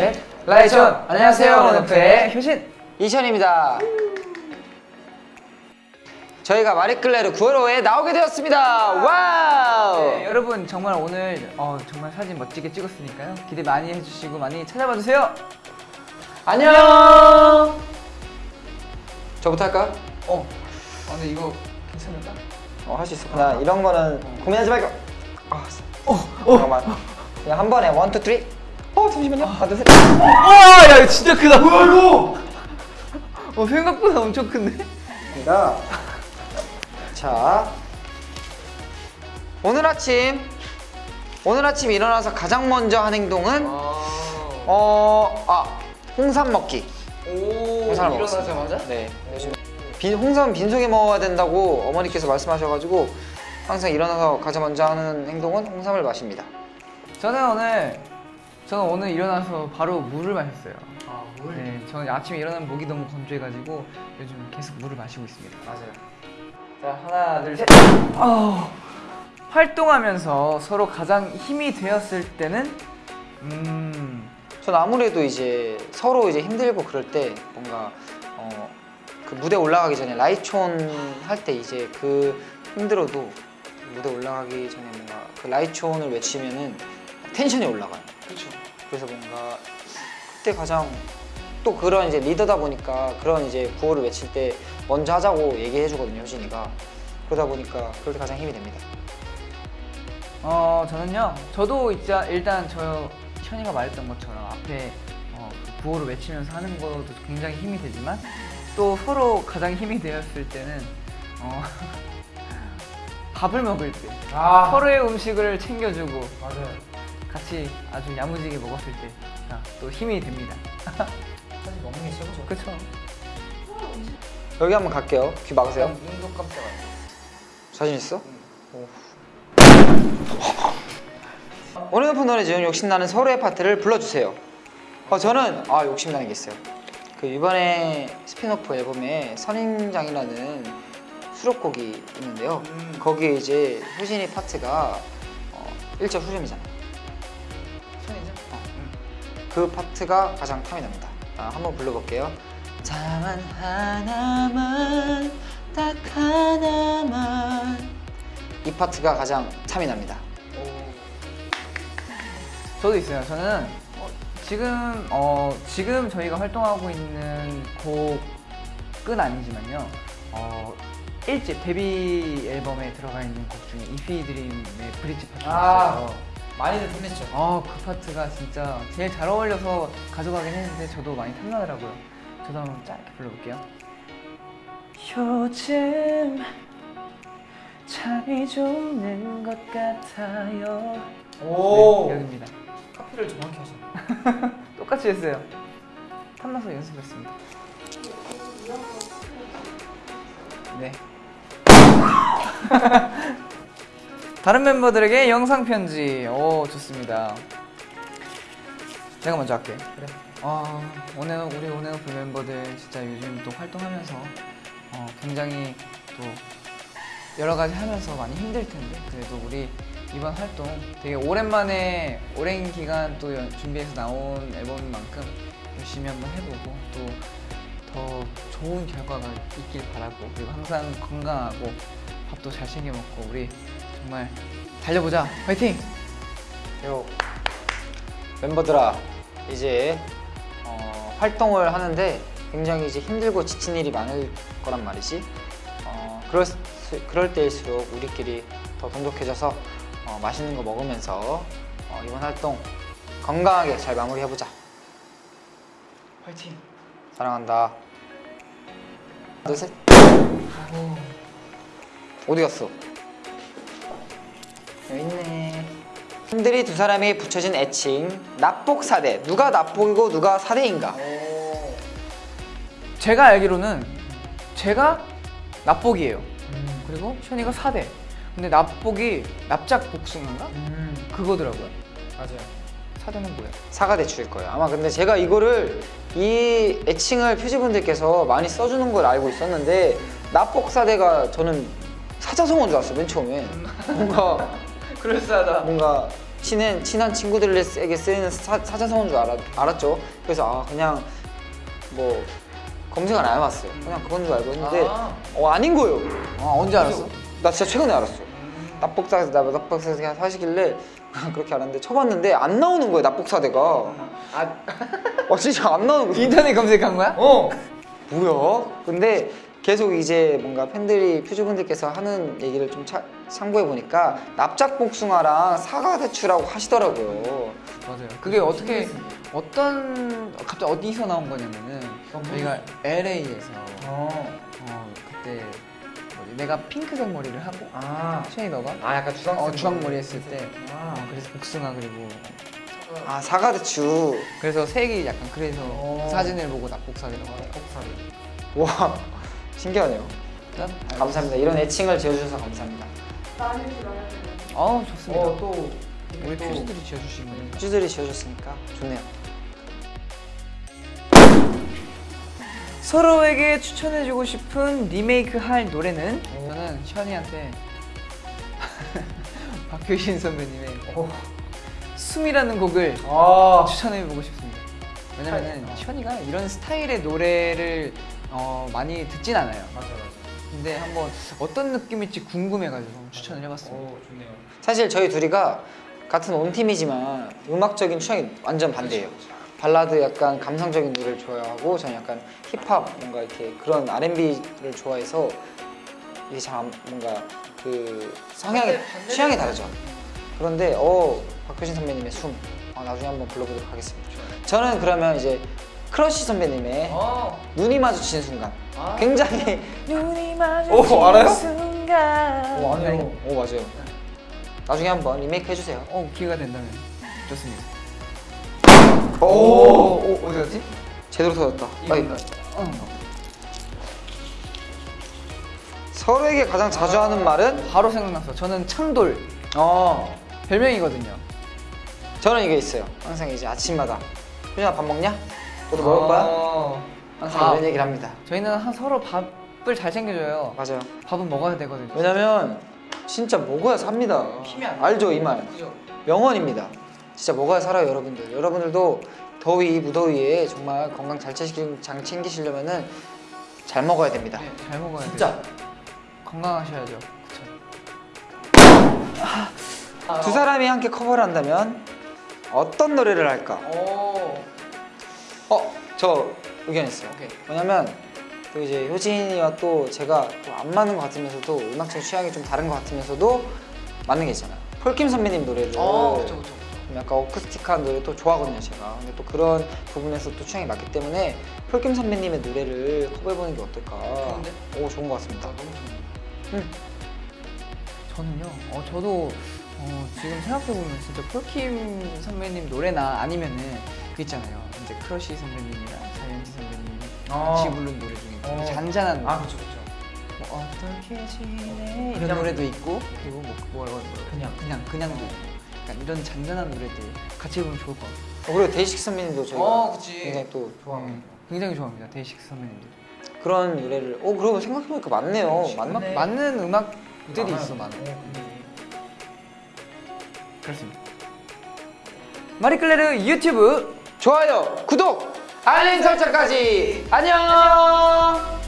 셋 lights on 안녕하세요 온앤오프의 효진 이션입니다. 저희가 마리클레르 9월호에 나오게 되었습니다. wow! 네, 여러분 정말 오늘 어, 정말 사진 멋지게 찍었으니까요 기대 많이 해주시고 많이 찾아봐 주세요 안녕! 저부터 할까? 어, 어 근데 이거 괜찮을까? 어, 할 수 있어. 나 이런 거는 고민하지 말고. 아, 어, 어. 잠깐만. 그냥 한 번에 one, two, three. 어, 잠시만요. 하나, 둘, 셋. 와야 이거 진짜 크다 뭐야 이거 어 생각보다 엄청 큰데? 입니다. 자, 오늘 아침 오늘 아침 일어나서 가장 먼저 한 행동은 어, 아, 홍삼 먹기. 오 홍삼을. 일어나자마자? 네. 빈, 홍삼은 빈속에 먹어야 된다고 어머니께서 말씀하셔가지고 항상 일어나서 가장 먼저 하는 행동은 홍삼을 마십니다. 저는 오늘 저는 오늘 일어나서 바로 물을 마셨어요. 아, 네, 저는 아침에 일어나면 목이 너무 건조해가지고 요즘 계속 물을 마시고 있습니다. 맞아요. 자 하나 둘셋. 활동하면서 서로 가장 힘이 되었을 때는? 음. 전 아무래도 이제 서로 이제 힘들고 그럴 때 뭔가 어, 그 무대 올라가기 전에 라이촌 할 때 이제 그 힘들어도 무대 올라가기 전에 뭔가 그 라이촌을 외치면은 텐션이 올라가요. 그렇죠 그래서 뭔가 그때 가장 또 그런 이제 리더다 보니까 그런 이제 구호를 외칠 때 먼저 하자고 얘기해 주거든요, 효진이가. 그러다 보니까 그럴 때 가장 힘이 됩니다. 어 저는요 저도 진짜 일단 저 현이가 말했던 것처럼 앞에 어, 그 구호를 외치면서 하는 것도 굉장히 힘이 되지만 또 서로 가장 힘이 되었을 때는 어, 밥을 먹을 때 아, 서로의 음식을 챙겨주고 맞아요. 같이 아주 야무지게 먹었을 때 또 힘이 됩니다 사실 먹는 게 최고죠. 그쵸? 여기 한번 갈게요. 귀 막으세요. 눈도 깜짝아 자신 있어? 오. 온앤오프 노래 중 욕심나는 서로의 파트를 불러주세요. 어, 저는 아 욕심나는 게 있어요. 그 이번에 스핀오프 앨범에 선인장이라는 수록곡이 있는데요. 거기에 이제 효진이 파트가 어, 1절 후렴이잖아요. 그 파트가 가장 탐이 납니다. 아, 한번 불러볼게요. 다만 하나만 딱 하나만 이 파트가 가장 탐이 납니다. 저도 있어요. 저는 어, 지금 어, 지금 저희가 활동하고 있는 곡은 아니지만요. 어, 1집 데뷔 앨범에 들어가 있는 곡 중에 이피 드림의 브릿지 파트가 아. 있어요. 많이들 탐냈죠. 아, 그 파트가 진짜 제일 잘 어울려서 가져가긴 했는데 저도 많이 탐나더라고요. 저도 한번 짧게 불러볼게요. 요즘 잠이 좀는것 같아요. 네, 여기입니다. 카피를 정확히 하셨네. 똑같이 했어요. 탐나서 연습했습니다. 네. 다른 멤버들에게 영상 편지. 오 좋습니다. 내가 먼저 할게. 그래. 아 오늘 우리 오네오프 멤버들 진짜 요즘 또 활동하면서 어, 굉장히 또 여러 가지 하면서 많이 힘들 텐데 그래도 우리 이번 활동 되게 오랜만에 오랜 기간 또 연- 준비해서 나온 앨범인 만큼 열심히 한번 해보고 또 더 좋은 결과가 있길 바라고 그리고 항상 건강하고 밥도 잘 챙겨 먹고 우리 정말 달려보자 화이팅! 요 멤버들아 이제 어, 활동을 하는데 굉장히 이제 힘들고 지친 일이 많을 거란 말이지. 어, 그럴, 수- 그럴 때일수록 우리끼리 더 돈독해져서 어, 맛있는 거 먹으면서 어, 이번 활동 건강하게 잘 마무리해보자. 화이팅! 사랑한다. 하나, 둘, 셋. 어디 갔어? 여기 있네. 팬들이 두 사람이 붙여진 애칭 납복 사대. 누가 납복이고 누가 사대인가? 제가 알기로는 제가 납복이에요. 그리고 션이가 사대. 근데 납복이 납작 복숭아인가? 그거더라고요. 맞아요. 사대는 뭐야? 사과 대출일 거예요. 아마 근데 제가 이거를 이 애칭을 표지분들께서 많이 써주는 걸 알고 있었는데 납복사대가 저는 사자성어인 줄 알았어요. 맨 처음에 뭔가 그럴싸하다. 뭔가 친한 친한 친구들에게 쓰이는 사, 사자성어인 줄 알았, 알았죠. 그래서 아 그냥 뭐 검색 안 해봤어요. 그냥 그건 줄 알고 했는데 아. 어 아닌 거예요. 아 언제 알았어? 나 진짜 최근에 알았어. nap복사에서 나 그냥 사시길래 그렇게 알았는데 쳐봤는데 안 나오는 거예요 nap복사대가. 아어 진짜 안 나오는 거예요. 인터넷 검색한 거야? 어 뭐야? 근데 계속 이제 뭔가 팬들이 퓨즈분들께서 하는 얘기를 좀 차- 참고해 보니까 납작복숭아랑 사과대추라고 하시더라고요. 맞아요. 그게 어떻게 어떤 갑자기 어디서 나온 거냐면은 저희가 LA에서 어 그때 뭐지 내가 핑크색 머리를 하고 아, 쉐이 너가 아 약간 주황색 어 주황 머리 했을 때 어, 그래서 복숭아 그리고 아 사과대추. 그래서 색이 약간 그래서 어. 그 사진을 보고 납복사기라고 해요. 와 신기하네요. 일단 감사합니다. 이런 애칭을 지어주셔서 감사합니다. 어 좋습니다. 또 우리 퓨즈들이 지어주신 거니까. 퓨즈들이 지어줬으니까 좋네요. 서로에게 추천해주고 싶은 리메이크 할 노래는 저는 션이한테 박효신 선배님의 숨이라는 곡을 아 추천해보고 싶습니다. 왜냐면은 션이가 이런 스타일의 노래를 어, 많이 듣진 않아요. 맞아 맞아. 근데 한번 어떤 느낌일지 궁금해가지고 추천을 해봤습니다. 좋네요. 사실 저희 둘이가 같은 온 팀이지만 음악적인 취향이 완전 반대예요. 발라드 약간 감성적인 노래를 좋아하고 저는 약간 힙합 뭔가 이렇게 그런 R&B를 좋아해서 이게 참 안- 뭔가 그 성향이 취향이 다르죠. 그런데 어 박효신 선배님의 숨 어, 나중에 한번 불러보도록 하겠습니다. 저는 그러면 이제 크러쉬 선배님의 어. 눈이 마주치는 순간 굉장히 눈이 오, 마주치는 알아요? 순간 오 아니요. 오 맞아요. 나중에 한번 리메이크 해주세요. 어 기회가 된다면 좋습니다. 오, 오, 어디 갔지? 제대로 터졌다. 아이, 어. 서로에게 가장 자주 하는 말은? 바로 생각났어. 저는 창돌 어, 별명이거든요. 저는 이게 있어요. 항상 이제 아침마다 효진아 밥 먹냐? 너도 먹을 거야? 어. 항상 밥. 이런 얘기를 합니다. 저희는 한 서로 밥을 잘 챙겨줘요. 맞아요. 밥은 먹어야 되거든요. 왜냐면 진짜 먹어야 삽니다. 힘이 안 알죠 이 말? 그죠? 명언입니다. 진짜 먹어야 살아요 여러분들. 여러분들도 더위 무더위에 정말 건강 잘 챙기, 잘 챙기시려면은 잘 먹어야 됩니다. 네, 잘 먹어야 돼요. 진짜 건강하셔야죠. 두 사람이 함께 커버를 한다면 어떤 노래를 할까? 오. 어, 저 의견 있어요. 오케이. 왜냐면 또 이제 효진이와 또 제가 또 안 맞는 것 같으면서도 음악적 취향이 좀 다른 것 같으면서도 맞는 게 있잖아요. 폴킴 선배님 노래를 어, 그쵸, 그쵸, 그쵸. 좀 약간 어쿠스틱한 노래 또 좋아하거든요, 제가. 근데 또 그런 부분에서 또 취향이 맞기 때문에 폴킴 선배님의 노래를 커버해보는 게 어떨까? 좋은데? 오, 좋은 것 같습니다. 너무 좋네요. 음. 저는요. 어, 저도 어, 지금 생각해보면 진짜 폴킴 선배님 노래나 아니면은 그 있잖아요. 이제 크러쉬 선배님이랑 자이언티 선배님이 어. 같이 부른 노래 중에 되게 어. 잔잔한 노래. 그쵸, 그쵸. 뭐 어떻게 지내 이런 그냥- 노래도 있고 그리고 뭐 뭐라고 하는 거예요? 그냥. 그냥 그냥도 있고 약간 이런 잔잔한 노래들 같이 부르면 좋을 것 같아요. 어, 그리고 데이식스 선배님도 저희가 어, 그치. 굉장히 또 네, 굉장히 좋아합니다. 데이식스 선배님들. 그런 노래를 오 그러고 생각해보니까 맞네요? 맞, 맞는 음악들이. 있어 많아. 그렇습니다. 마리클레르 유튜브 좋아요 구독 알림 설정까지. 안녕